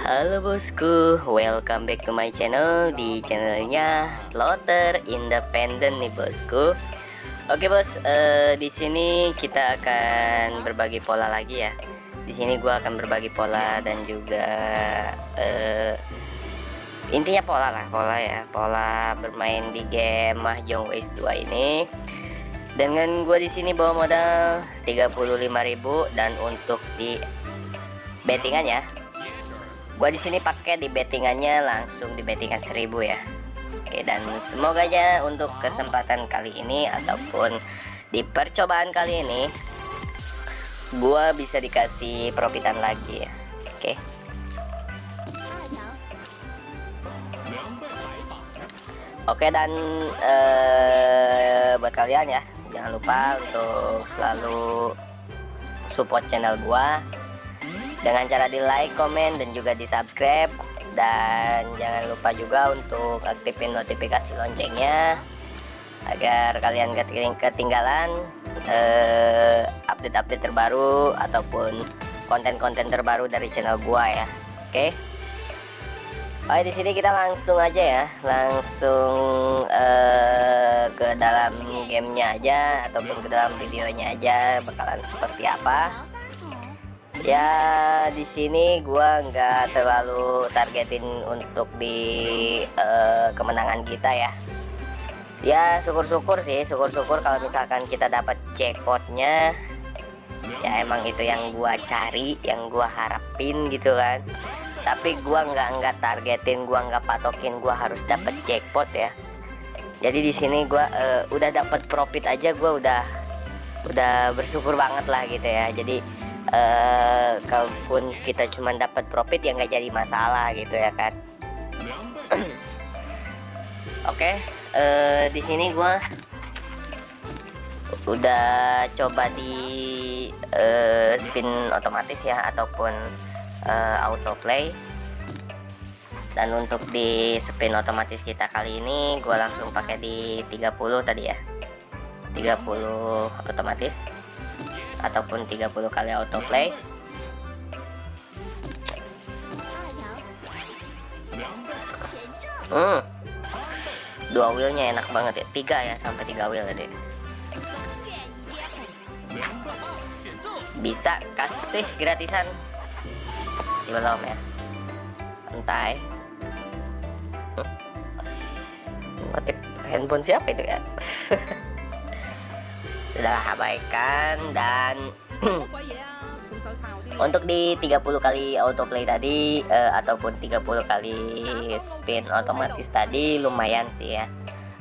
Halo bosku, welcome back to my channel di channelnya Slaughter Independent nih bosku. Oke bos, uh, di sini kita akan berbagi pola lagi ya. Di sini gua akan berbagi pola dan juga uh, intinya pola lah, pola ya, pola bermain di game Mahjong Waste 2 ini. Dengan gua di sini bawa modal 35.000 dan untuk di bettingan ya gua di sini pakai di bettingannya langsung di bettingan 1000 ya. Oke dan semoga aja untuk kesempatan kali ini ataupun di percobaan kali ini gua bisa dikasih profitan lagi ya. Oke. Oke dan eh, buat kalian ya jangan lupa untuk selalu support channel gua dengan cara di like, komen, dan juga di subscribe dan jangan lupa juga untuk aktifin notifikasi loncengnya agar kalian ketinggalan update eh, update-update terbaru ataupun konten-konten terbaru dari channel gua ya. Oke? Okay? Oke di sini kita langsung aja ya. Langsung uh, ke dalam gamenya aja ataupun ke dalam videonya aja bakalan seperti apa ya di sini gua nggak terlalu targetin untuk di uh, kemenangan kita ya. Ya syukur-syukur sih syukur-syukur kalau misalkan kita dapat jackpotnya. Ya emang itu yang gua cari yang gua harapin gitu kan. Tapi gua nggak nggak targetin gua nggak patokin gua harus dapat jackpot ya. Jadi di sini gua uh, udah dapat profit aja gua udah udah bersyukur banget lah gitu ya. Jadi uh, kalaupun kita cuma dapat profit ya nggak jadi masalah gitu ya kan. Oke okay, uh, eh, di sini gua udah coba di uh, spin otomatis ya ataupun uh, autoplay dan untuk di spin otomatis kita kali ini gue langsung pakai di 30 tadi ya. 30 otomatis ataupun 30 kali autoplay. Hmm. Dua wheelnya enak banget ya. Tiga ya sampai tiga wheel tadi bisa kasih gratisan. Belum ya. Entai. Notif handphone siapa itu ya sudah abaikan dan untuk di 30 kali autoplay tadi uh, ataupun 30 kali spin otomatis tadi lumayan sih ya.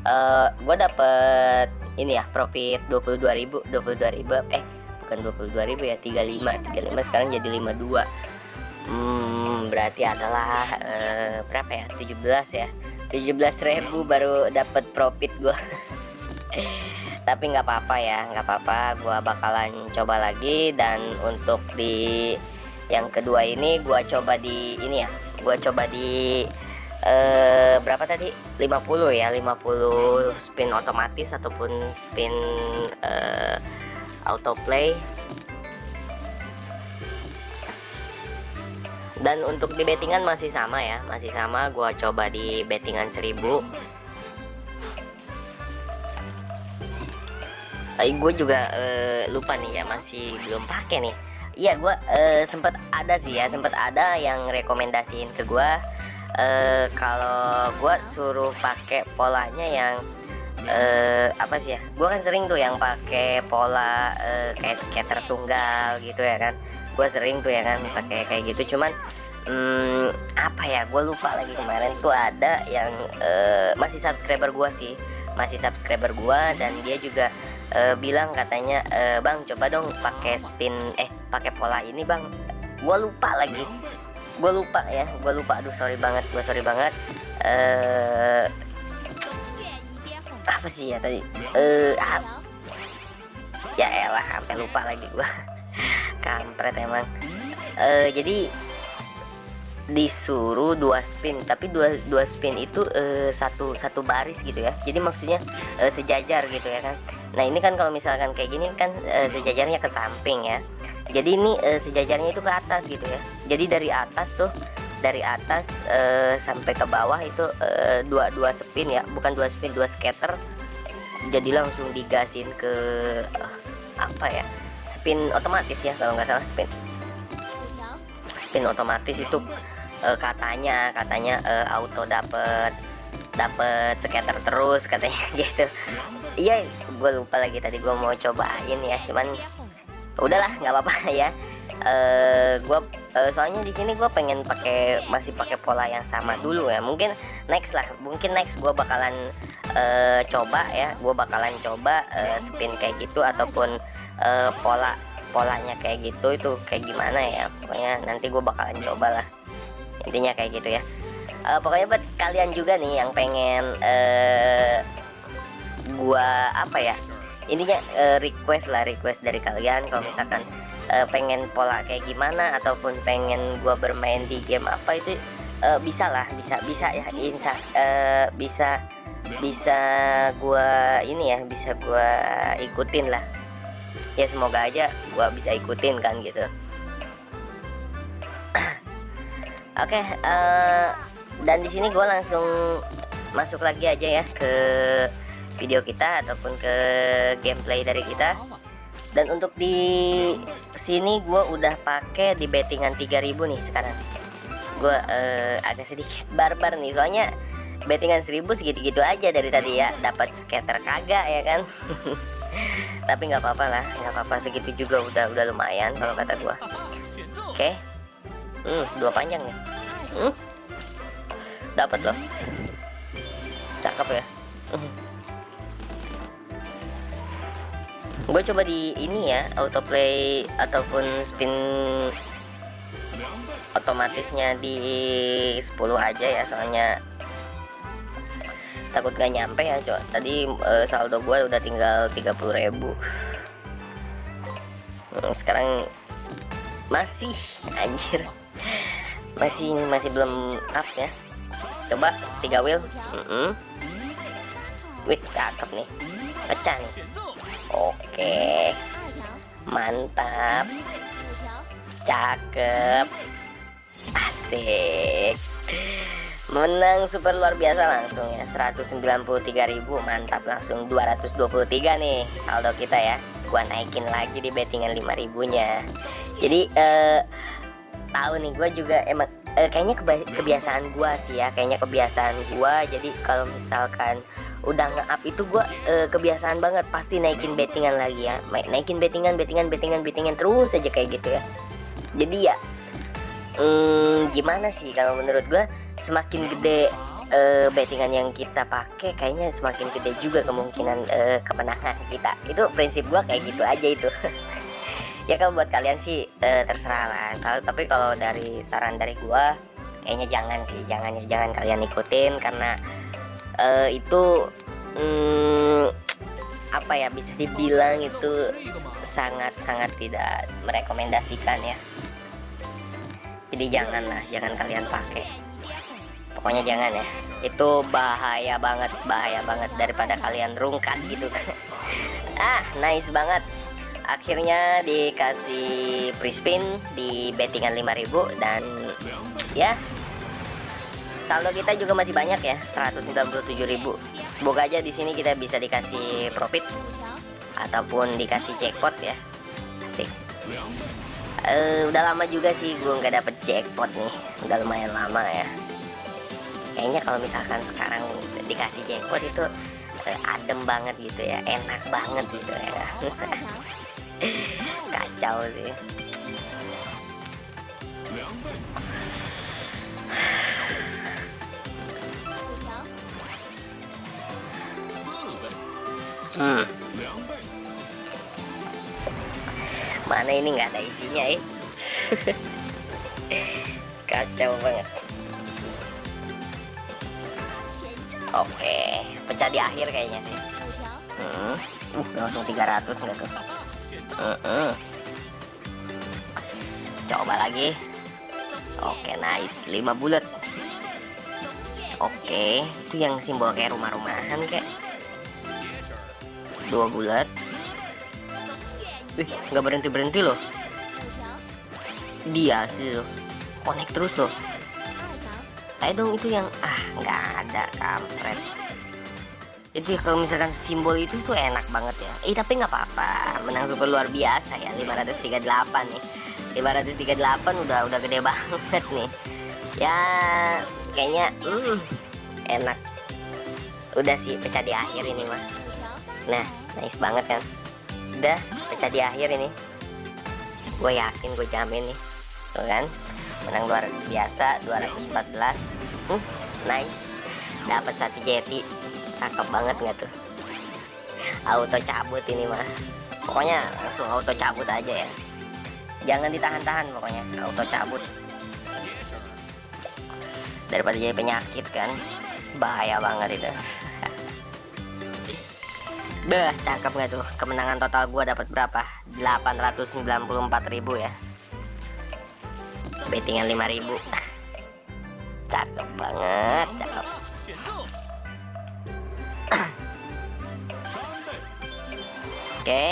Uh, eh, gue dapet ini ya profit 22.000 22.000 eh bukan 22.000 ya 35 35 sekarang jadi 52 hmm, berarti adalah uh, berapa ya? 17 ya? 17.000 baru dapat profit gue tapi nggak apa-apa ya nggak apa-apa. Gua bakalan coba lagi dan untuk di yang kedua ini gua coba di ini ya. Gua coba di eh, berapa tadi? 50 ya 50 spin otomatis ataupun spin eh, autoplay. Dan untuk di bettingan masih sama ya masih sama. Gua coba di bettingan 1000 tapi gue juga uh, lupa nih ya masih belum pakai nih. Iya gue uh, sempet ada sih ya sempet ada yang rekomendasiin ke gue uh, kalau gue suruh pakai polanya yang uh, apa sih ya gue kan sering tuh yang pakai pola uh, kayak skater tunggal gitu ya kan. Gue sering tuh ya kan pakai kayak gitu. Cuman hmm, apa ya gue lupa lagi kemarin tuh ada yang uh, masih subscriber gue sih. Masih subscriber gue dan dia juga uh, bilang katanya uh, bang coba dong pakai spin eh pakai pola ini bang. Gue lupa lagi. Gue lupa ya gue lupa. Aduh sorry banget gue sorry banget. Uh, apa sih ya tadi? Uh, ah, ya elah sampai lupa lagi gue kampret emang. Uh, jadi disuruh dua spin tapi dua dua spin itu uh, satu satu baris gitu ya. Jadi maksudnya uh, sejajar gitu ya kan. Nah ini kan kalau misalkan kayak gini kan uh, sejajarnya ke samping ya. Jadi ini uh, sejajarnya itu ke atas gitu ya. Jadi dari atas tuh dari atas uh, sampai ke bawah itu uh, dua dua spin ya. Bukan dua spin dua scatter. Jadi langsung digasin ke uh, apa ya spin otomatis ya kalau nggak salah spin. Spin otomatis itu uh, katanya katanya uh, auto dapet dapet scatter terus katanya gitu. Iya gue lupa lagi tadi gue mau cobain ya cuman udahlah nggak apa-apa ya. Uh, gue uh, soalnya di sini gue pengen pakai masih pakai pola yang sama dulu ya. Mungkin next lah mungkin next gue bakalan uh, coba ya. Gue bakalan coba uh, spin kayak gitu ataupun uh, pola polanya kayak gitu itu kayak gimana ya. Pokoknya nanti gue bakalan coba lah intinya kayak gitu ya. Uh, pokoknya buat kalian juga nih yang pengen uh, gua apa ya intinya uh, request lah request dari kalian kalau misalkan uh, pengen pola kayak gimana ataupun pengen gua bermain di game apa itu uh, bisa lah bisa bisa ya insa uh, bisa bisa gua ini ya bisa gua ikutin lah. Ya semoga aja gua bisa ikutin kan gitu oke uh, dan di sini gue langsung masuk lagi aja ya ke video kita ataupun ke gameplay dari kita. Dan untuk di sini gue udah pakai di bettingan 3000 nih sekarang. Gue uh, agak sedikit barbar nih soalnya bettingan 1000 segitu-gitu aja dari tadi ya. Dapat skater kagak ya kan? Tapi nggak apa-apa lah nggak apa-apa. Segitu juga udah udah lumayan kalau kata gue oke. okay. Hmm dua panjang nih hmm? Dapat loh. Cakep ya? Gue coba di ini ya autoplay ataupun spin otomatisnya di 10 aja ya soalnya takut gak nyampe ya coba. Tadi uh, saldo gue udah tinggal 30.000 ribu. Hmm, sekarang masih anjir masih masih belum up ya. Coba tiga wheel. Mm -hmm. wih cakep nih. Pecah nih. Oke. Mantap. Cakep. Asik. Menang super luar biasa langsung ya. 193.000 mantap langsung 223 nih. Saldo kita ya. Gua naikin lagi di bettingan 5000 nya jadi eh, tahu nih gua juga emang eh, kayaknya kebiasaan gua sih ya kayaknya kebiasaan gua. Jadi kalau misalkan udah nge-up itu gua eh, kebiasaan banget pasti naikin bettingan lagi ya. Naikin bettingan bettingan bettingan bettingan terus aja kayak gitu ya. Jadi ya hmm, gimana sih kalau menurut gua semakin gede uh, bettingan yang kita pakai kayaknya semakin gede juga kemungkinan uh, kemenangan kita. Itu prinsip gua kayak gitu aja itu ya kalau buat kalian sih uh, terserah lah. Tapi kalau dari saran dari gua kayaknya jangan sih. Jangan jangan kalian ikutin karena uh, itu um, apa ya bisa dibilang itu sangat sangat tidak merekomendasikan ya. Jadi jangan lah jangan kalian pakai. Pokoknya jangan ya. Itu bahaya banget bahaya banget daripada kalian rungkat gitu. Ah nice banget akhirnya dikasih free spin di bettingan 5000 dan ya saldo kita juga masih banyak ya 197.000 semoga aja di sini kita bisa dikasih profit ataupun dikasih jackpot ya. Asik. Uh, udah lama juga sih gue nggak dapet jackpot nih. Udah lumayan lama ya. Kayaknya kalau misalkan sekarang dikasih jackpot itu uh, adem banget gitu ya enak banget gitu ya. Kacau sih. Hmm. mana ini nggak ada isinya eh? Kacau banget oke pecah di akhir kayaknya sih. Hmm. uh langsung 300 enggak tuh? Uh -uh. coba lagi. Oke nice. 5 bulat. Oke itu yang simbol kayak rumah-rumahan kayak. Dua bulat. Wih nggak berhenti berhenti loh. Dia sih loh. Connect terus loh ayo dong itu yang ah nggak ada kampret. Ya, kalau misalkan simbol itu tuh enak banget ya. Eh tapi nggak apa-apa. Menang super luar biasa ya 538 nih. 538 udah udah gede banget nih. Ya kayaknya hmm, enak. Udah sih pecah di akhir ini mah nah nice banget kan? Udah pecah di akhir ini. Gue yakin gue jamin nih. Tuh kan menang luar biasa 214 hmm, nice. Dapat satu jeti. Cakep banget nggak tuh? Auto cabut ini mah. Pokoknya langsung auto cabut aja ya. Jangan ditahan-tahan pokoknya auto cabut. Daripada jadi penyakit kan. Bahaya banget itu. Bah, cakep nggak tuh? Kemenangan total gua dapat berapa? 894.000 ya. Bettingan 5.000. cakep banget, cakep. Oke.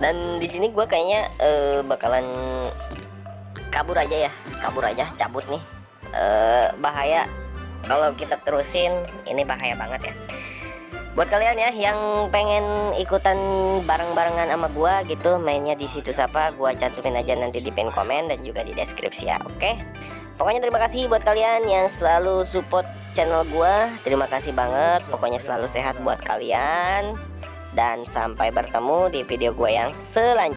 Dan di sini gua kayaknya uh, bakalan kabur aja ya, kabur aja, cabut nih. Uh, bahaya kalau kita terusin, ini bahaya banget ya buat kalian ya yang pengen ikutan bareng-barengan sama gua gitu mainnya di situs apa gua cantumin aja nanti di pin komen dan juga di deskripsi ya oke? Pokoknya terima kasih buat kalian yang selalu support channel gua. Terima kasih banget pokoknya selalu sehat buat kalian. Dan sampai bertemu di video gua yang selanjutnya